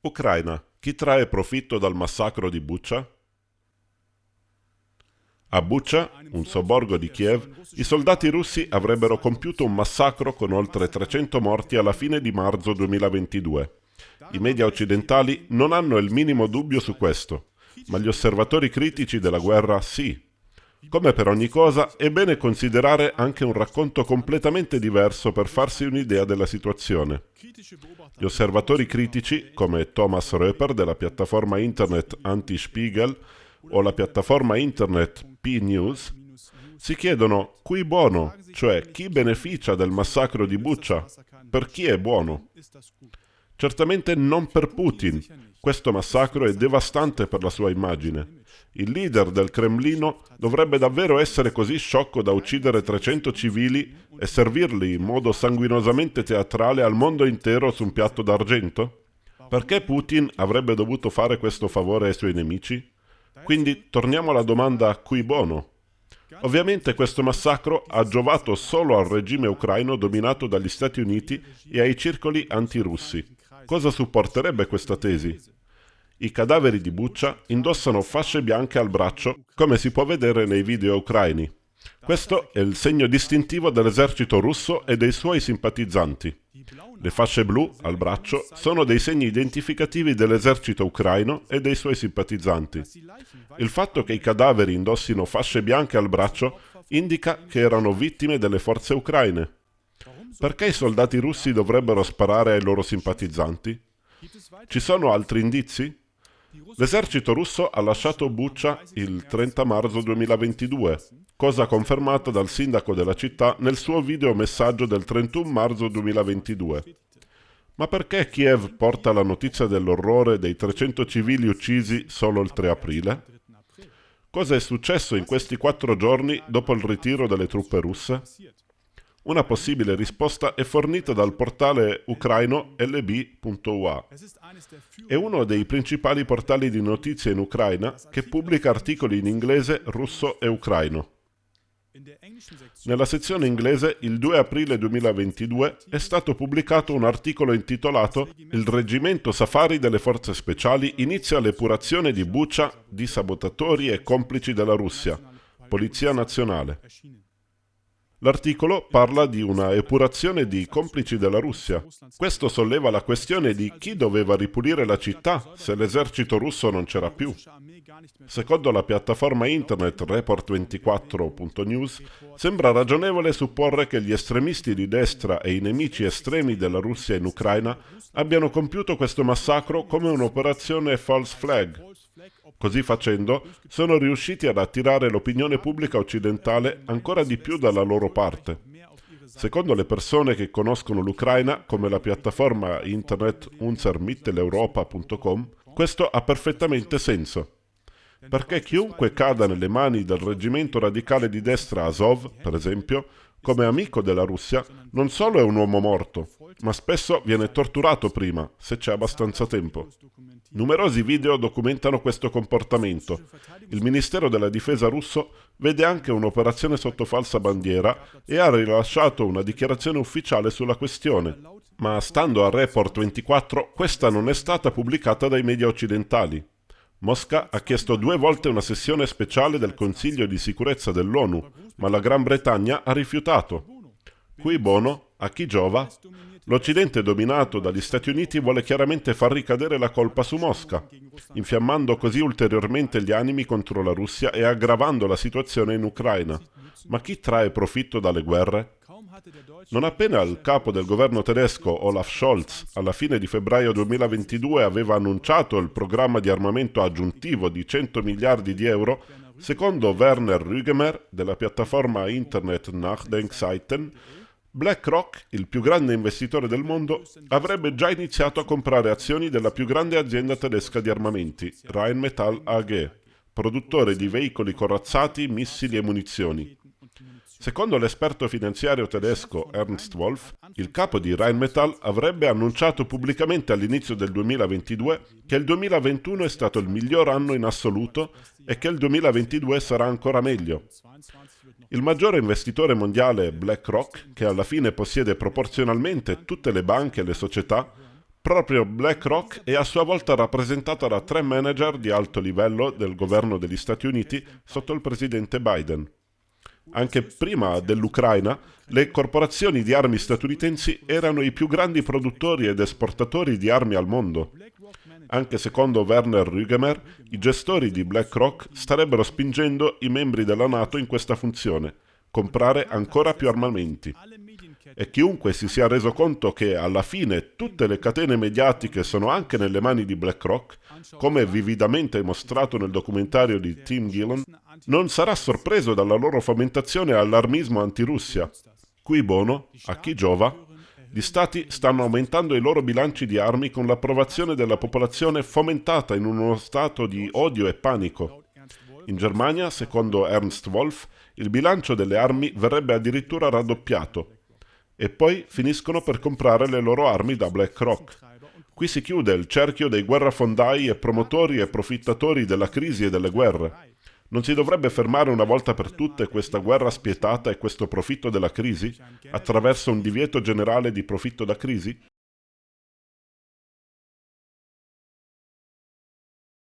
Ucraina. Chi trae profitto dal massacro di Bucha? A Bucha, un sobborgo di Kiev, i soldati russi avrebbero compiuto un massacro con oltre 300 morti alla fine di marzo 2022. I media occidentali non hanno il minimo dubbio su questo, ma gli osservatori critici della guerra sì. Come per ogni cosa, è bene considerare anche un racconto completamente diverso per farsi un'idea della situazione. Gli osservatori critici, come Thomas Röper della piattaforma internet Anti-Spiegel o la piattaforma internet P-News, si chiedono cui buono, cioè chi beneficia del massacro di Bucha, per chi è buono. Certamente non per Putin. Questo massacro è devastante per la sua immagine. Il leader del Cremlino dovrebbe davvero essere così sciocco da uccidere 300 civili e servirli in modo sanguinosamente teatrale al mondo intero su un piatto d'argento? Perché Putin avrebbe dovuto fare questo favore ai suoi nemici? Quindi torniamo alla domanda cui bono? Ovviamente questo massacro ha giovato solo al regime ucraino dominato dagli Stati Uniti e ai circoli antirussi. Cosa supporterebbe questa tesi? I cadaveri di Buccia indossano fasce bianche al braccio, come si può vedere nei video ucraini. Questo è il segno distintivo dell'esercito russo e dei suoi simpatizzanti. Le fasce blu al braccio sono dei segni identificativi dell'esercito ucraino e dei suoi simpatizzanti. Il fatto che i cadaveri indossino fasce bianche al braccio indica che erano vittime delle forze ucraine. Perché i soldati russi dovrebbero sparare ai loro simpatizzanti? Ci sono altri indizi? L'esercito russo ha lasciato Bucha il 30 marzo 2022, cosa confermata dal sindaco della città nel suo videomessaggio del 31 marzo 2022. Ma perché Kiev porta la notizia dell'orrore dei 300 civili uccisi solo il 3 aprile? Cosa è successo in questi quattro giorni dopo il ritiro delle truppe russe? Una possibile risposta è fornita dal portale ucraino lb.ua. È uno dei principali portali di notizie in Ucraina che pubblica articoli in inglese, russo e ucraino. Nella sezione inglese, il 2 aprile 2022, è stato pubblicato un articolo intitolato Il reggimento Safari delle forze speciali inizia l'epurazione di Bucha di sabotatori e complici della Russia, Polizia Nazionale. L'articolo parla di una epurazione di complici della Russia. Questo solleva la questione di chi doveva ripulire la città se l'esercito russo non c'era più. Secondo la piattaforma internet report24.news, sembra ragionevole supporre che gli estremisti di destra e i nemici estremi della Russia in Ucraina abbiano compiuto questo massacro come un'operazione false flag, Così facendo, sono riusciti ad attirare l'opinione pubblica occidentale ancora di più dalla loro parte. Secondo le persone che conoscono l'Ucraina, come la piattaforma internet unsermitteleuropa.com, questo ha perfettamente senso. Perché chiunque cada nelle mani del reggimento radicale di destra Azov, per esempio, come amico della Russia, non solo è un uomo morto, ma spesso viene torturato prima, se c'è abbastanza tempo. Numerosi video documentano questo comportamento. Il Ministero della Difesa russo vede anche un'operazione sotto falsa bandiera e ha rilasciato una dichiarazione ufficiale sulla questione. Ma stando a Report 24, questa non è stata pubblicata dai media occidentali. Mosca ha chiesto due volte una sessione speciale del Consiglio di sicurezza dell'ONU, ma la Gran Bretagna ha rifiutato. Qui bono, a chi giova? L'Occidente dominato dagli Stati Uniti vuole chiaramente far ricadere la colpa su Mosca, infiammando così ulteriormente gli animi contro la Russia e aggravando la situazione in Ucraina. Ma chi trae profitto dalle guerre? Non appena il capo del governo tedesco Olaf Scholz alla fine di febbraio 2022 aveva annunciato il programma di armamento aggiuntivo di 100 miliardi di euro, secondo Werner Rügemer della piattaforma internet Nachdenkseiten, BlackRock, il più grande investitore del mondo, avrebbe già iniziato a comprare azioni della più grande azienda tedesca di armamenti, Rheinmetall AG, produttore di veicoli corazzati, missili e munizioni. Secondo l'esperto finanziario tedesco Ernst Wolf, il capo di Rheinmetall avrebbe annunciato pubblicamente all'inizio del 2022 che il 2021 è stato il miglior anno in assoluto e che il 2022 sarà ancora meglio. Il maggiore investitore mondiale BlackRock, che alla fine possiede proporzionalmente tutte le banche e le società, Proprio BlackRock è a sua volta rappresentata da tre manager di alto livello del governo degli Stati Uniti sotto il presidente Biden. Anche prima dell'Ucraina, le corporazioni di armi statunitensi erano i più grandi produttori ed esportatori di armi al mondo. Anche secondo Werner Rügemer, i gestori di BlackRock starebbero spingendo i membri della Nato in questa funzione, comprare ancora più armamenti. E chiunque si sia reso conto che alla fine tutte le catene mediatiche sono anche nelle mani di BlackRock, come vividamente mostrato nel documentario di Tim Gillen, non sarà sorpreso dalla loro fomentazione all'armismo antirussia. Qui bono, a chi giova, gli stati stanno aumentando i loro bilanci di armi con l'approvazione della popolazione fomentata in uno stato di odio e panico. In Germania, secondo Ernst Wolf, il bilancio delle armi verrebbe addirittura raddoppiato. E poi finiscono per comprare le loro armi da BlackRock. Qui si chiude il cerchio dei guerrafondai e promotori e profittatori della crisi e delle guerre. Non si dovrebbe fermare una volta per tutte questa guerra spietata e questo profitto della crisi attraverso un divieto generale di profitto da crisi?